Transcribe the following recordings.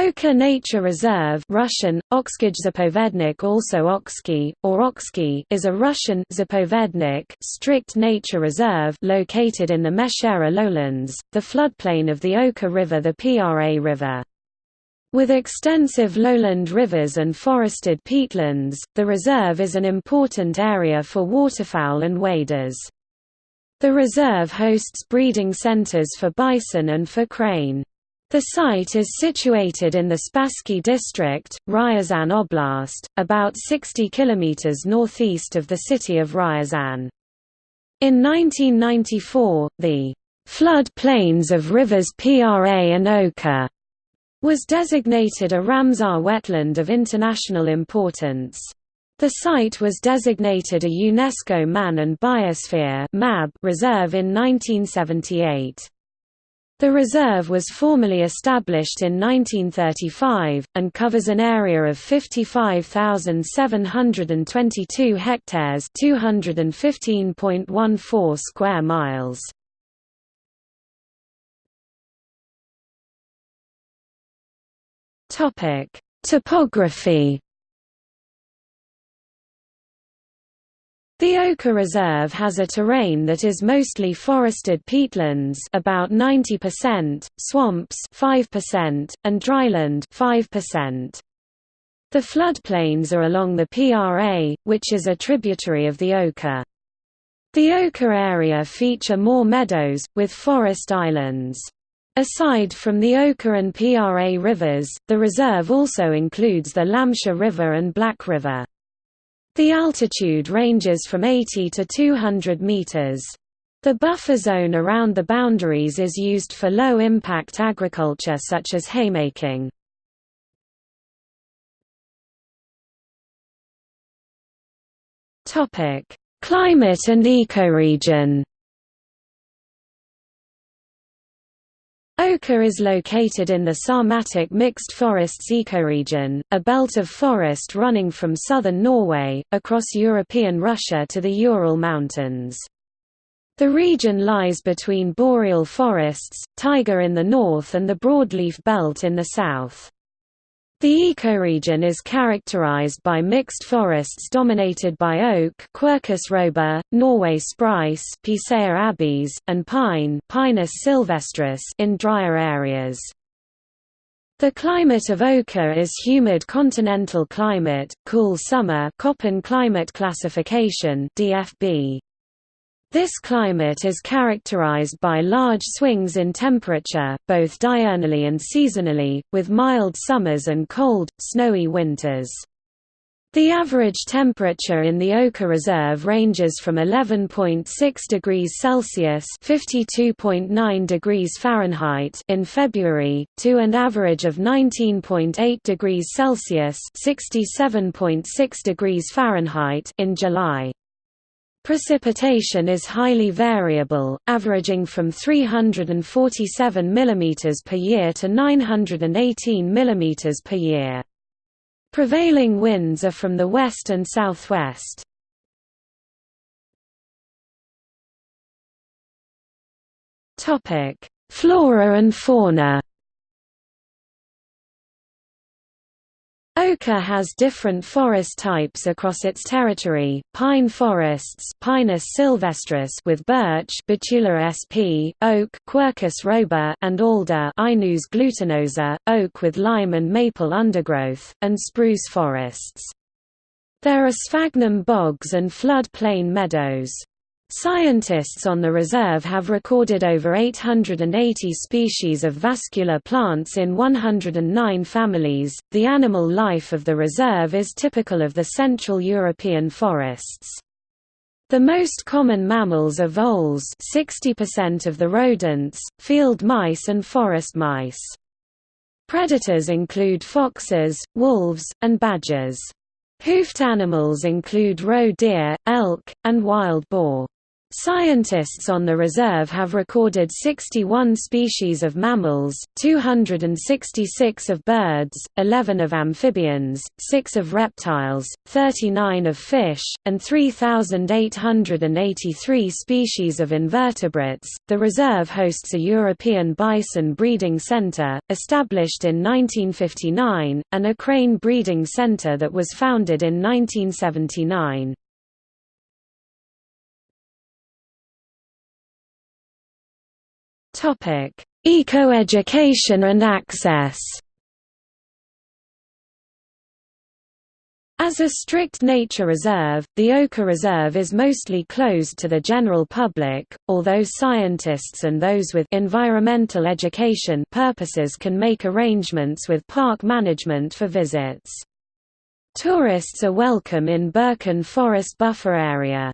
Oka Nature Reserve Russian, also Oksky, or Oksky is a Russian Zapovednik strict nature reserve located in the Meshchera lowlands, the floodplain of the Oka River the Pra River. With extensive lowland rivers and forested peatlands, the reserve is an important area for waterfowl and waders. The reserve hosts breeding centers for bison and for crane. The site is situated in the Spassky district, Ryazan Oblast, about 60 km northeast of the city of Ryazan. In 1994, the flood plains of rivers Pra and Oka was designated a Ramsar wetland of international importance. The site was designated a UNESCO Man and Biosphere reserve in 1978. The reserve was formally established in 1935, and covers an area of 55,722 hectares 215.14 square miles. Topography The Oka Reserve has a terrain that is mostly forested peatlands about 90%, swamps 5%, and dryland 5%. The floodplains are along the PRA, which is a tributary of the Oka. The Oka area feature more meadows, with forest islands. Aside from the Oka and PRA rivers, the reserve also includes the Lamsha River and Black River. The altitude ranges from 80 to 200 meters. The buffer zone around the boundaries is used for low-impact agriculture such as haymaking. Climate and ecoregion Oka is located in the Sarmatic mixed forests ecoregion, a belt of forest running from southern Norway, across European Russia to the Ural Mountains. The region lies between boreal forests, taiga in the north and the broadleaf belt in the south. The ecoregion is characterized by mixed forests dominated by oak Quercus robur, Norway spruce Picea abies, and pine Pinus sylvestris in drier areas. The climate of Oka is humid continental climate, cool summer Köppen climate classification DFB. This climate is characterized by large swings in temperature, both diurnally and seasonally, with mild summers and cold, snowy winters. The average temperature in the Oka Reserve ranges from 11.6 degrees Celsius (52.9 degrees Fahrenheit) in February to an average of 19.8 degrees Celsius (67.6 degrees Fahrenheit) in July. Precipitation is highly variable, averaging from 347 mm per year to 918 mm per year. Prevailing winds are from the west and southwest. Flora and fauna Oka has different forest types across its territory, pine forests Pinus sylvestris with birch Betula sp, oak Quercus robur and alder Alnus glutinosa, oak with lime and maple undergrowth, and spruce forests. There are sphagnum bogs and flood plain meadows. Scientists on the reserve have recorded over 880 species of vascular plants in 109 families. The animal life of the reserve is typical of the Central European forests. The most common mammals are voles 60% of the rodents, field mice and forest mice. Predators include foxes, wolves, and badgers. Hoofed animals include roe deer, elk, and wild boar. Scientists on the reserve have recorded 61 species of mammals, 266 of birds, 11 of amphibians, 6 of reptiles, 39 of fish, and 3,883 species of invertebrates. The reserve hosts a European bison breeding center, established in 1959, and a crane breeding center that was founded in 1979. Eco-education and access As a strict nature reserve, the Oka Reserve is mostly closed to the general public, although scientists and those with environmental education purposes can make arrangements with park management for visits. Tourists are welcome in Birken Forest Buffer Area.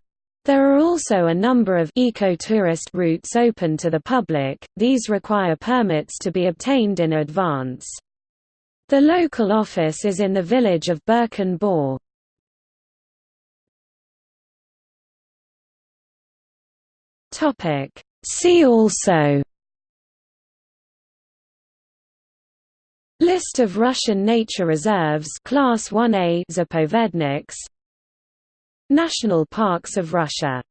There are also a number of eco-tourist routes open to the public, these require permits to be obtained in advance. The local office is in the village of Brykin Bor. See also. List of Russian nature reserves. Class 1A Zapovedniks National Parks of Russia